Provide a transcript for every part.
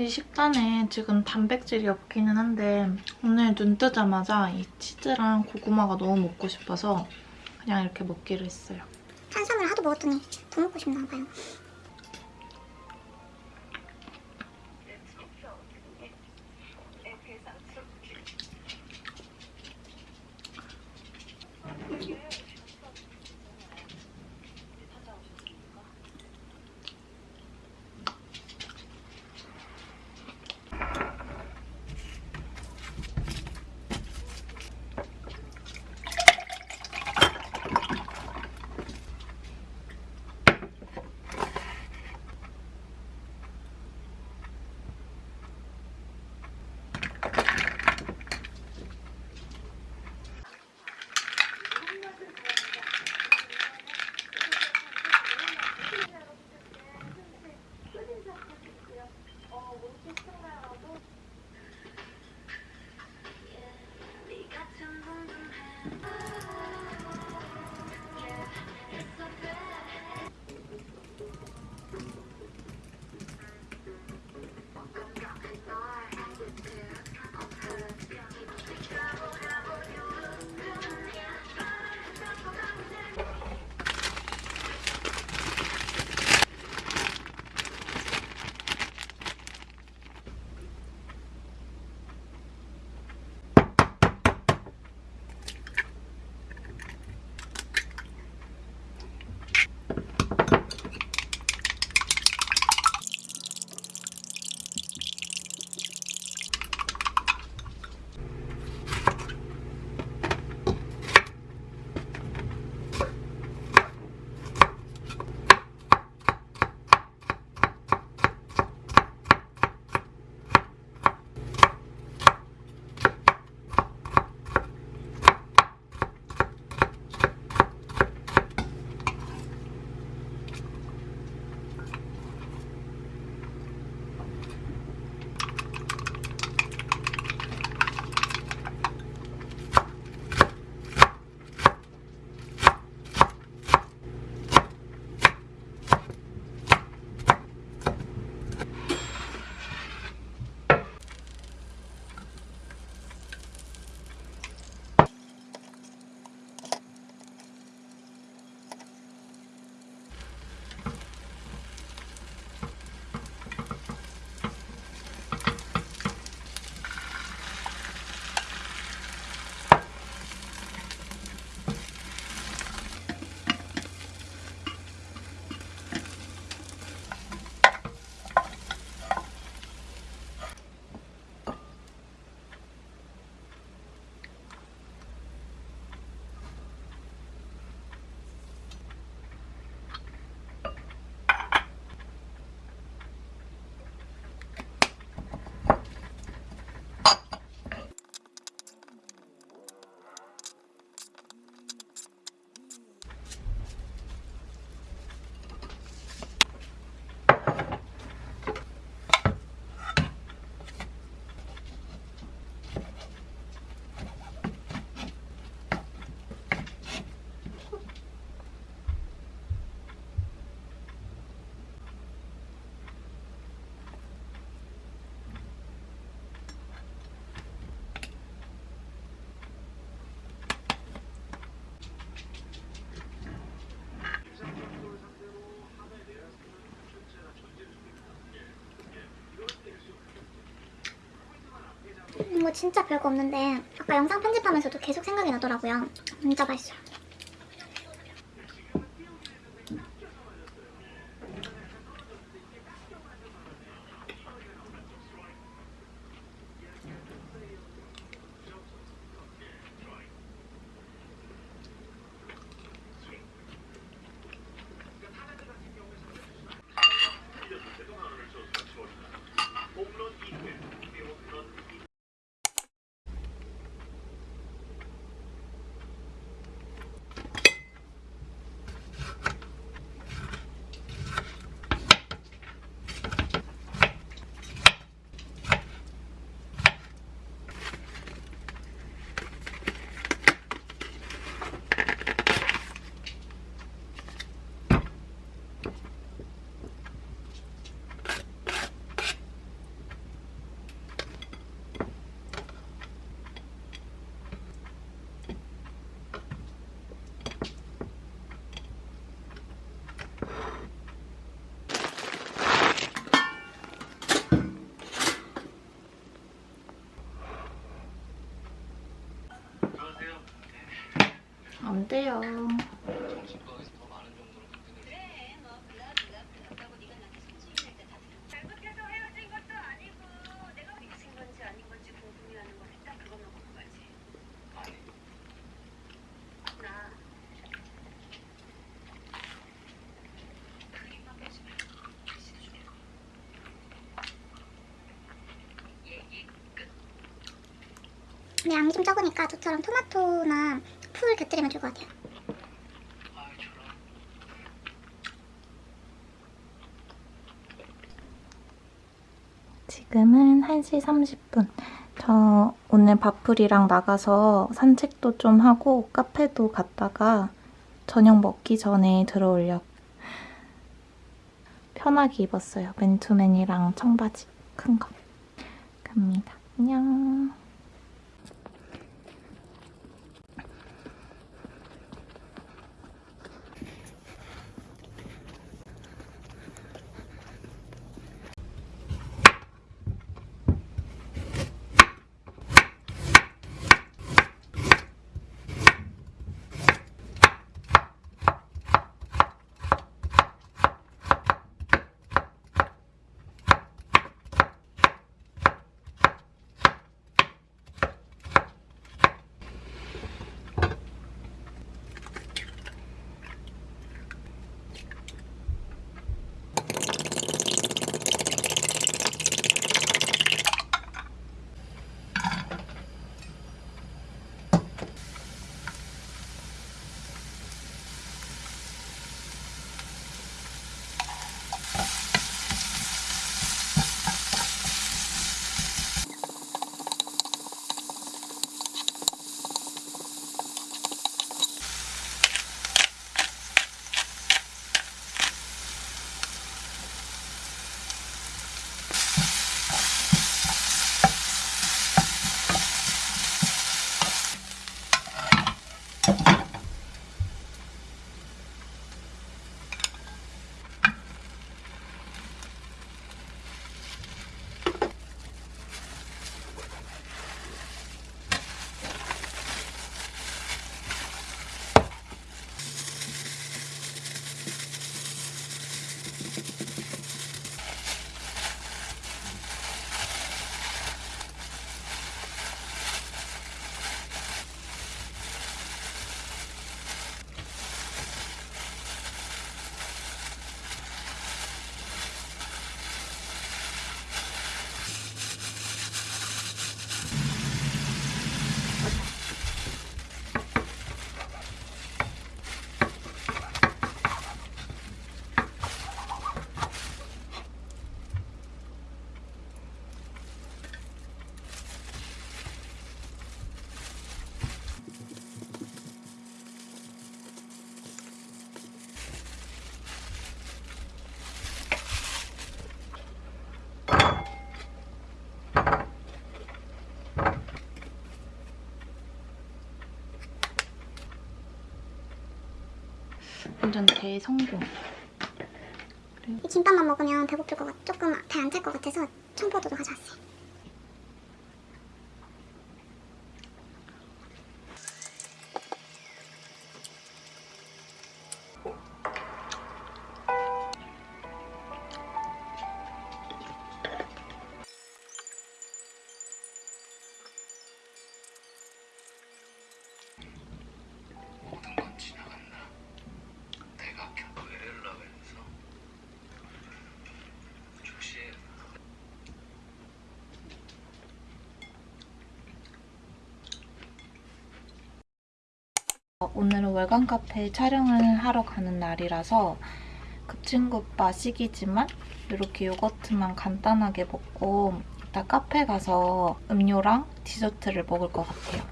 이 식단에 지금 단백질이 없기는 한데 오늘 눈 뜨자마자 이 치즈랑 고구마가 너무 먹고 싶어서 그냥 이렇게 먹기로 했어요. 탄수화물 하도 먹었더니 더 먹고 싶나 봐요. 뭐 진짜 별거 없는데 아까 영상 편집하면서도 계속 생각이 나더라고요. 진짜 맛있어요. 끝. 근데 양이 좀 적으니까 저처럼 토마토나 풀 곁들이면 좋을 것 같아요. 지금은 1시 30분. 저 오늘 밥풀이랑 나가서 산책도 좀 하고 카페도 갔다가 저녁 먹기 전에 들어오려고 편하게 입었어요. 맨투맨이랑 청바지 큰 거. 갑니다. 안녕. 완전 대성공. 이 김밥만 먹으면 배고플 것 같, 조금 배 안 찰 것 같아서 청포도도 가져왔어요. 어, 오늘은 월간 카페 촬영을 하러 가는 날이라서 급진급바 시기지만 이렇게 요거트만 간단하게 먹고 이따 카페 가서 음료랑 디저트를 먹을 것 같아요.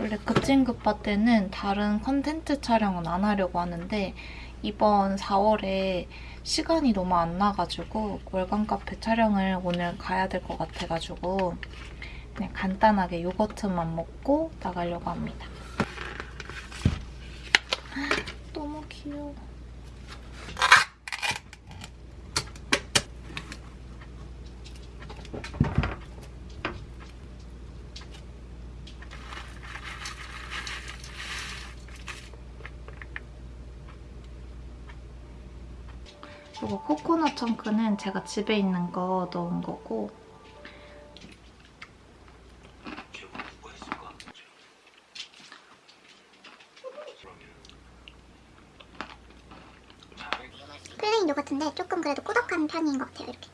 원래 급진급바 때는 다른 컨텐츠 촬영은 안 하려고 하는데 이번 4월에 시간이 너무 안 나가지고 월간 카페 촬영을 오늘 가야 될 것 같아가지고 그냥 간단하게 요거트만 먹고 나가려고 합니다. 귀여워. 이거 코코넛 청크는 제가 집에 있는 거 넣은 거고 편인 것 같아요. 이렇게.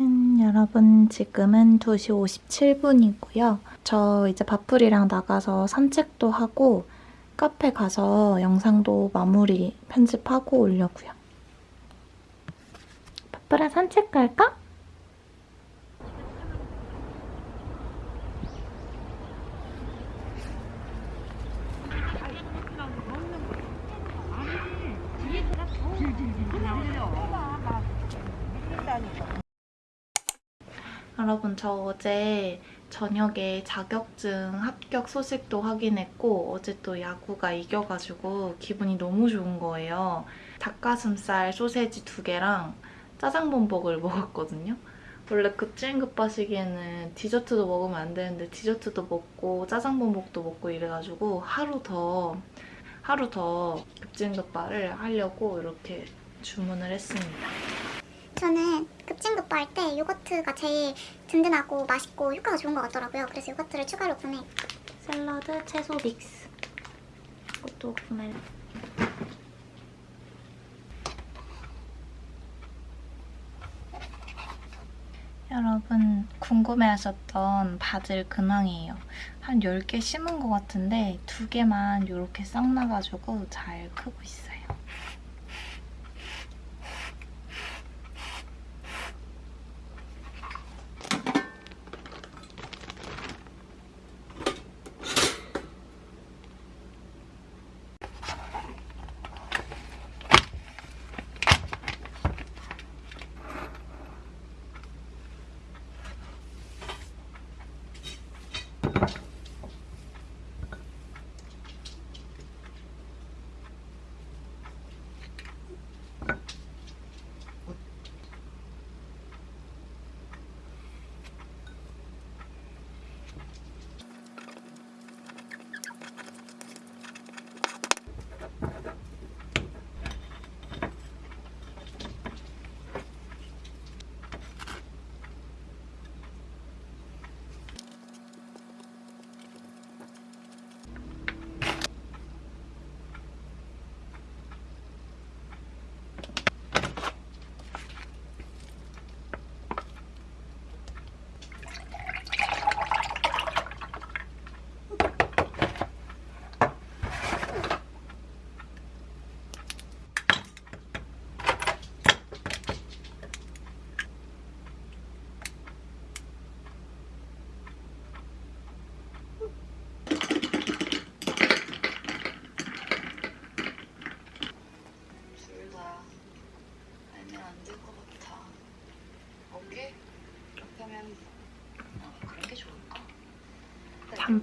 음, 여러분 지금은 2시 57분이고요. 저 이제 바풀이랑 나가서 산책도 하고 카페 가서 영상도 마무리 편집하고 오려고요. 바풀아 산책 갈까? 여러분 저 어제 저녁에 자격증 합격 소식도 확인했고 어제 또 야구가 이겨가지고 기분이 너무 좋은 거예요. 닭가슴살 소세지 두 개랑 짜장범벅을 먹었거든요. 원래 급진급하시기에는 디저트도 먹으면 안 되는데 디저트도 먹고 짜장범벅도 먹고 이래가지고 하루 더 하루 더 급진급발을 하려고 이렇게 주문을 했습니다. 저는 급진급바 할 때 요거트가 제일 든든하고 맛있고 효과가 좋은 것 같더라고요. 그래서 요거트를 추가로 구매. 샐러드 채소 믹스 이것도 구매 여러분 궁금해하셨던 바질 근황이에요. 한 10개 심은 것 같은데 두 개만 이렇게 싹 나가지고 잘 크고 있어요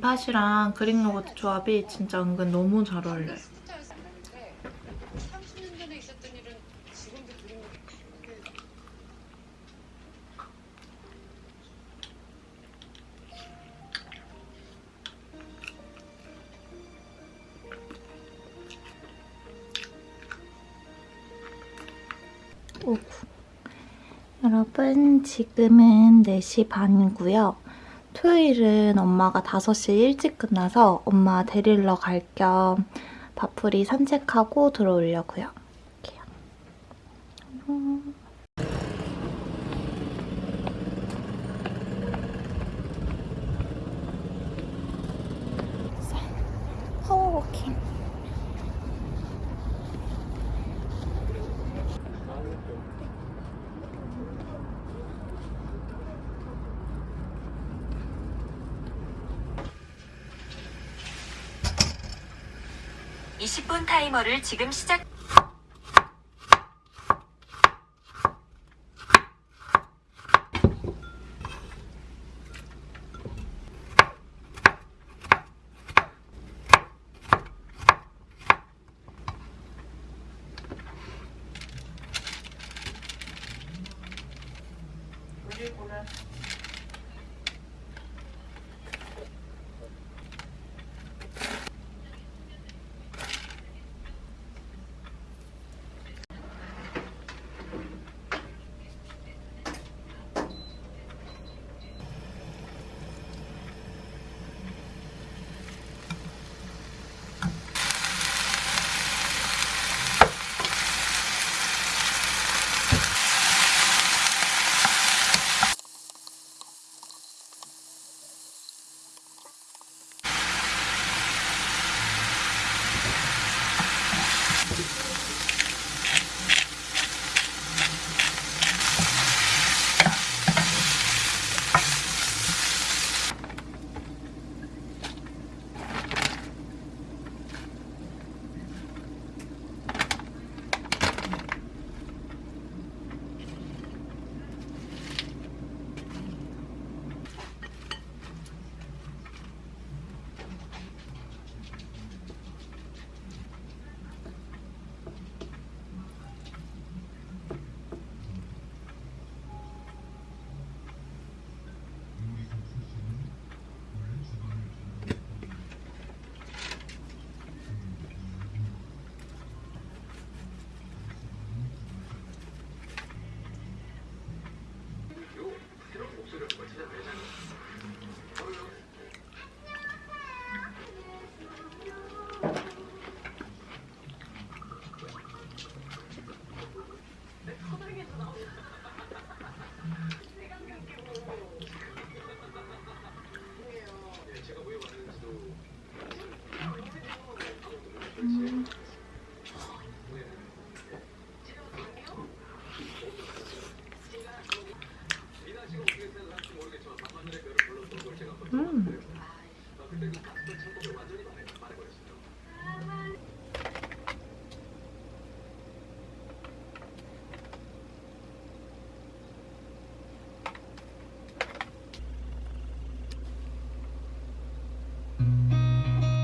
단팥이랑 그릭 요거트 조합이 진짜 은근 너무 잘 어울려요 스타였었는데 30년 전에 있었던 일은 지금도 그림이 기억에 오구. 여러분 지금은 4시 반이고요. 토요일은 엄마가 5시 일찍 끝나서 엄마 데리러 갈 겸 바풀이 산책하고 들어오려고요. 10분 타이머를 지금 시작 I've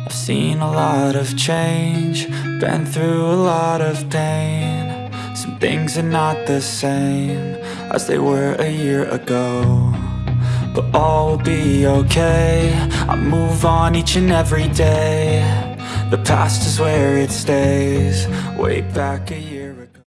Seen a lot of change, been through a lot of pain. Some things are not the same as they were a year ago. But all will be okay. I move on each and every day. The past is where it stays. Way back a year.